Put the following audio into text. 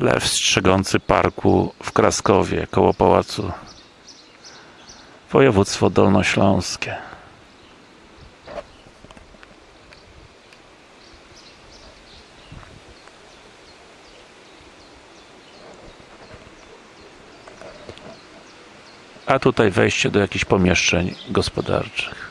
Lew strzegący parku w Kraskowie, koło pałacu. Województwo dolnośląskie. A tutaj wejście do jakichś pomieszczeń gospodarczych.